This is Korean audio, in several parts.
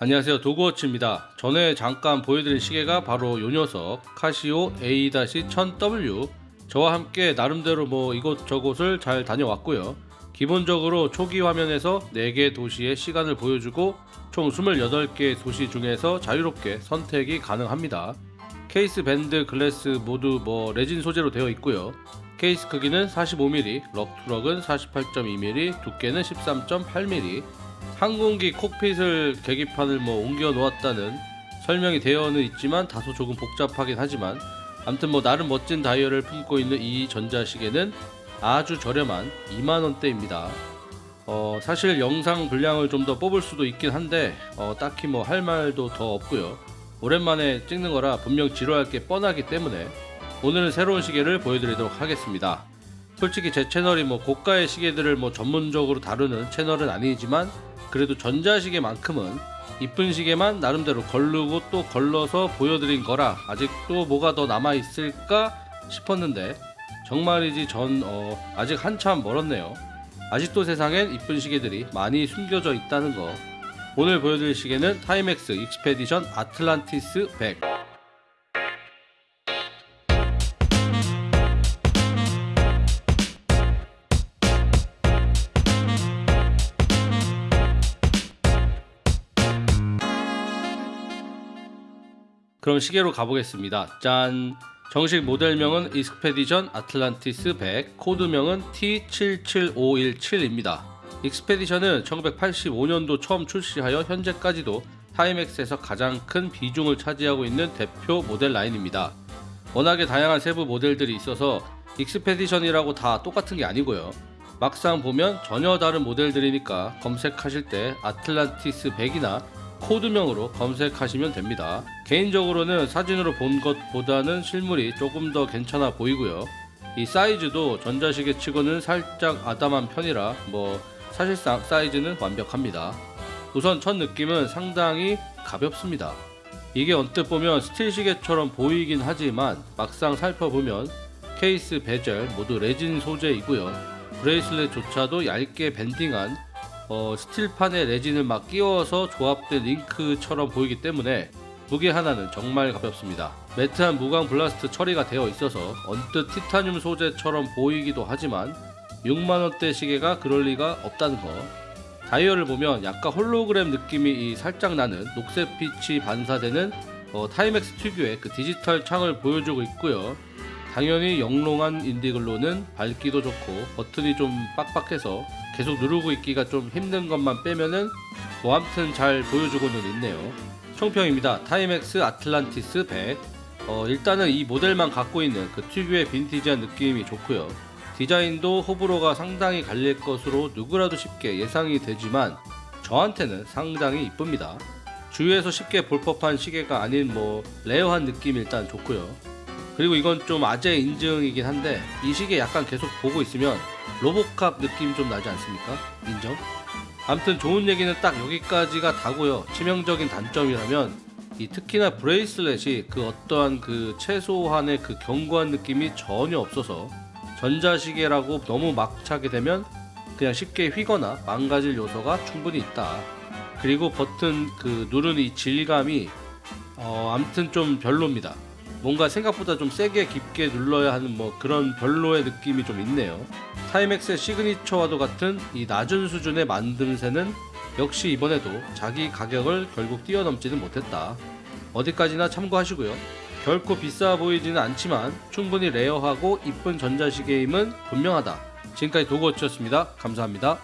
안녕하세요. 도그워치입니다. 전에 잠깐 보여드린 시계가 바로 요 녀석 카시오 A-1000W 저와 함께 나름대로 뭐 이곳저곳을 잘 다녀왔고요. 기본적으로 초기 화면에서 4개 도시의 시간을 보여주고 총 28개 도시 중에서 자유롭게 선택이 가능합니다. 케이스 밴드 글래스 모두 뭐 레진 소재로 되어 있고요. 케이스 크기는 45mm, 럭투럭은 48.2mm, 두께는 13.8mm 항공기 콕핏을 계기판을 뭐 옮겨 놓았다는 설명이 되어는 있지만 다소 조금 복잡하긴 하지만 아무튼 뭐 나름 멋진 다이얼을 품고 있는 이 전자시계는 아주 저렴한 2만원대입니다. 어, 사실 영상 분량을 좀 더 뽑을 수도 있긴 한데 어, 딱히 뭐 할 말도 더 없고요. 오랜만에 찍는 거라 분명 지루할 게 뻔하기 때문에 오늘은 새로운 시계를 보여드리도록 하겠습니다. 솔직히 제 채널이 뭐 고가의 시계들을 뭐 전문적으로 다루는 채널은 아니지만 그래도 전자시계만큼은 이쁜 시계만 나름대로 걸르고 또 걸러서 보여드린 거라 아직도 뭐가 더 남아있을까 싶었는데 정말이지 전 어, 아직 한참 멀었네요. 아직도 세상엔 이쁜 시계들이 많이 숨겨져 있다는 거. 오늘 보여드릴 시계는 타이맥스 익스페디션 아틀란티스 100 그럼 시계로 가보겠습니다. 짠! 정식 모델명은 익스페디션 아틀란티스 100, 코드명은 T77517입니다. 익스페디션은 1985년도 처음 출시하여 현재까지도 타이맥스에서 가장 큰 비중을 차지하고 있는 대표 모델 라인입니다. 워낙에 다양한 세부 모델들이 있어서 익스페디션이라고 다 똑같은 게 아니고요. 막상 보면 전혀 다른 모델들이니까 검색하실 때 아틀란티스 100이나 코드명으로 검색하시면 됩니다. 개인적으로는 사진으로 본 것보다는 실물이 조금 더 괜찮아 보이고요. 이 사이즈도 전자시계 치고는 살짝 아담한 편이라 뭐 사실상 사이즈는 완벽합니다. 우선 첫 느낌은 상당히 가볍습니다. 이게 언뜻 보면 스틸 시계처럼 보이긴 하지만 막상 살펴보면 케이스 베젤 모두 레진 소재이고요. bracelet조차도 얇게 밴딩한 어, 스틸판에 레진을 막 끼워서 조합된 링크처럼 보이기 때문에 무게 하나는 정말 가볍습니다. matte한 무광 blast 처리가 되어 있어서 언뜻 티타늄 소재처럼 보이기도 하지만 6만원대 시계가 그럴 리가 없다는 거 다이얼을 보면 약간 홀로그램 느낌이 살짝 나는 녹색 빛이 반사되는 어, 타이맥스 특유의 그 디지털 창을 보여주고 있고요 당연히 영롱한 인디글로는 밝기도 좋고 버튼이 좀 빡빡해서 계속 누르고 있기가 좀 힘든 것만 빼면은 뭐 아무튼 잘 보여주고는 있네요. 총평입니다. 타이맥스 아틀란티스 100 어, 일단은 이 모델만 갖고 있는 그 특유의 빈티지한 느낌이 좋고요. 디자인도 호불호가 상당히 갈릴 것으로 누구라도 쉽게 예상이 되지만 저한테는 상당히 이쁩니다. 주위에서 쉽게 볼 법한 시계가 아닌 뭐 rare한 느낌이 일단 좋고요. 그리고 이건 좀 아재 인증이긴 한데 이 시계 약간 계속 보고 있으면 로보캅 느낌 좀 나지 않습니까? 인정? 암튼 좋은 얘기는 딱 여기까지가 다고요 치명적인 단점이라면 이 특히나 bracelet이 그 어떠한 그 최소한의 그 견고한 느낌이 전혀 없어서 전자시계라고 너무 막 차게 되면 그냥 쉽게 휘거나 망가질 요소가 충분히 있다 그리고 버튼 그 누르는 이 질감이 어 암튼 좀 별로입니다 뭔가 생각보다 좀 세게 깊게 눌러야 하는 뭐 그런 별로의 느낌이 좀 있네요. Timex의 signature와도 같은 이 낮은 수준의 만듦새는 역시 이번에도 자기 가격을 결국 뛰어넘지는 못했다. 어디까지나 참고하시고요. 결코 비싸 보이지는 않지만 충분히 rare하고 이쁜 전자시계임은 분명하다. 지금까지 도그워치였습니다. 감사합니다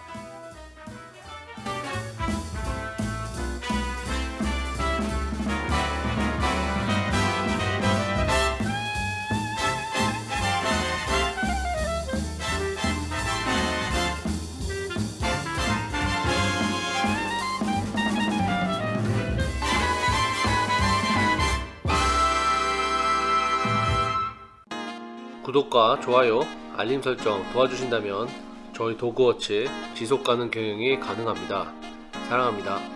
구독과 좋아요, 알림 설정 도와주신다면 저희 도그워치 지속가능 경영이 가능합니다. 사랑합니다.